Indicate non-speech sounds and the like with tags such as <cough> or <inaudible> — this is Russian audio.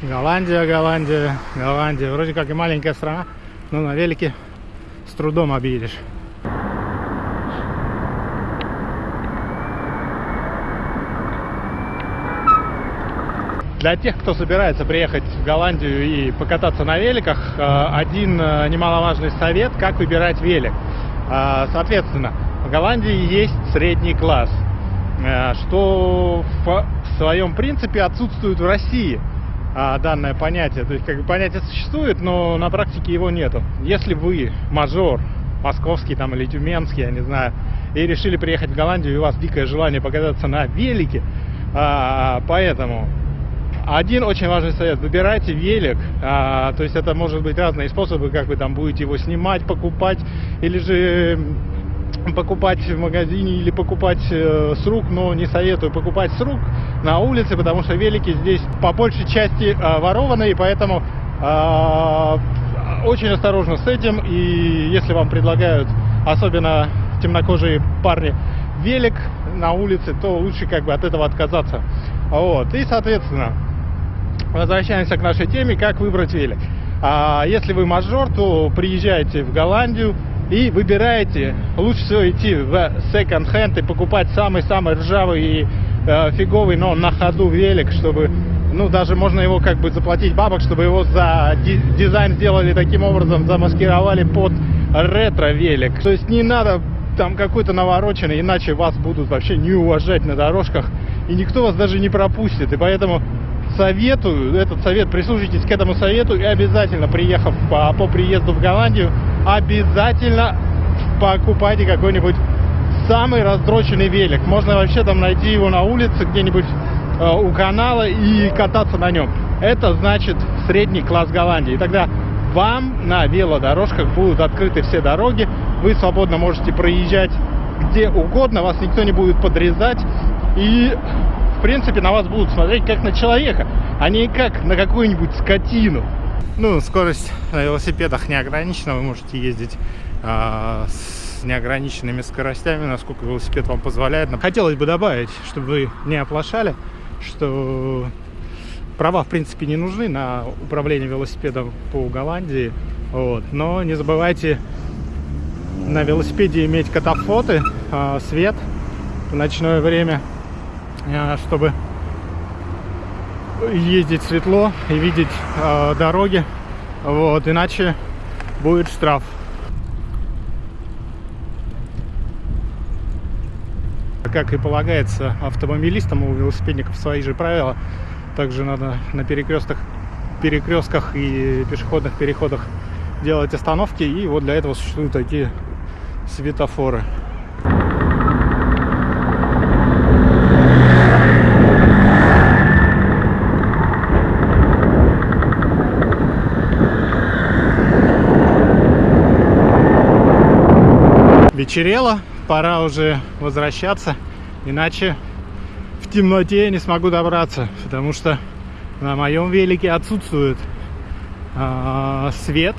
Голландия, Голландия, Голландия. Вроде как и маленькая страна, но на велике с трудом объедешь. Для тех, кто собирается приехать в Голландию и покататься на великах, э, один э, немаловажный совет, как выбирать велик. Э, соответственно, в Голландии есть средний класс, что в своем принципе отсутствует в России данное понятие. То есть как бы понятие существует, но на практике его нету. Если вы мажор, московский там или тюменский, я не знаю, и решили приехать в Голландию, и у вас дикое желание покататься на велике, поэтому один очень важный совет. Выбирайте велик. А, то есть это может быть разные способы, как вы там будете его снимать, покупать, или же <laughs> покупать в магазине или покупать э, с рук, но не советую покупать с рук на улице, потому что велики здесь по большей части э, ворованные, поэтому э, очень осторожно с этим. И если вам предлагают, особенно темнокожие парни, велик на улице, то лучше как бы от этого отказаться. Вот. И, соответственно, возвращаемся к нашей теме, как выбрать велик. А если вы мажор, то приезжайте в Голландию и выбираете, лучше всего идти в секонд-хенд и покупать самый-самый ржавый и э, фиговый, но на ходу велик, чтобы, ну, даже можно его как бы заплатить бабок, чтобы его за дизайн сделали таким образом, замаскировали под ретро-велик. То есть не надо там какой-то навороченный, иначе вас будут вообще не уважать на дорожках, и никто вас даже не пропустит. И поэтому советую, этот совет, прислушайтесь к этому совету и обязательно, приехав по, по приезду в Голландию, обязательно покупайте какой-нибудь самый раздроченный велик. Можно вообще там найти его на улице где-нибудь э, у канала и кататься на нем. Это значит средний класс Голландии. И тогда вам на велодорожках будут открыты все дороги, вы свободно можете проезжать где угодно, вас никто не будет подрезать. И в принципе, на вас будут смотреть как на человека, а не как на какую-нибудь скотину. Ну, скорость на велосипедах не ограничена, вы можете ездить а, с неограниченными скоростями, насколько велосипед вам позволяет. Но хотелось бы добавить, чтобы вы не оплошали, что права, в принципе, не нужны на управление велосипедом по Голландии. Вот. Но не забывайте на велосипеде иметь катафоты, а, свет в ночное время Э, чтобы ездить светло и видеть э, дороги. Вот, иначе будет штраф. Как и полагается автомобилистам, у велосипедников свои же правила. Также надо на перекрестках, перекрестках и пешеходных переходах делать остановки. И вот для этого существуют такие светофоры. Вечерело, пора уже возвращаться, иначе в темноте я не смогу добраться, потому что на моем велике отсутствует э, свет,